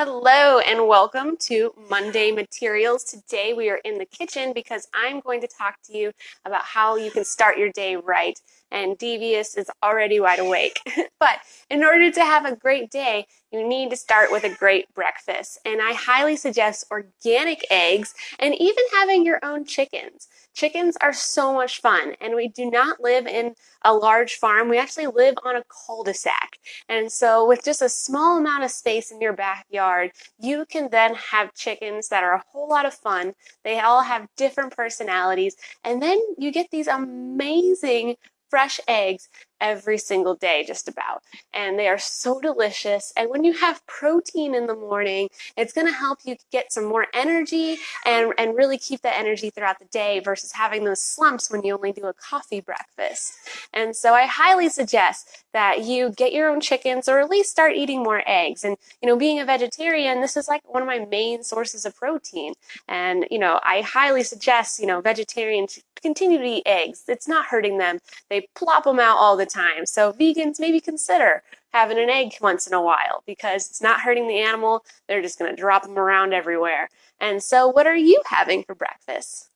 Hello and welcome to Monday Materials. Today we are in the kitchen because I'm going to talk to you about how you can start your day right. And Devious is already wide awake. but in order to have a great day, you need to start with a great breakfast. And I highly suggest organic eggs and even having your own chickens. Chickens are so much fun, and we do not live in a large farm. We actually live on a cul-de-sac. And so with just a small amount of space in your backyard, you can then have chickens that are a whole lot of fun. They all have different personalities, and then you get these amazing fresh eggs every single day, just about. And they are so delicious. And when you have protein in the morning, it's going to help you get some more energy and, and really keep that energy throughout the day versus having those slumps when you only do a coffee breakfast. And so I highly suggest that you get your own chickens or at least start eating more eggs. And, you know, being a vegetarian, this is like one of my main sources of protein. And, you know, I highly suggest, you know, vegetarians continue to eat eggs. It's not hurting them. They plop them out all the time. So vegans maybe consider having an egg once in a while because it's not hurting the animal. They're just going to drop them around everywhere. And so what are you having for breakfast?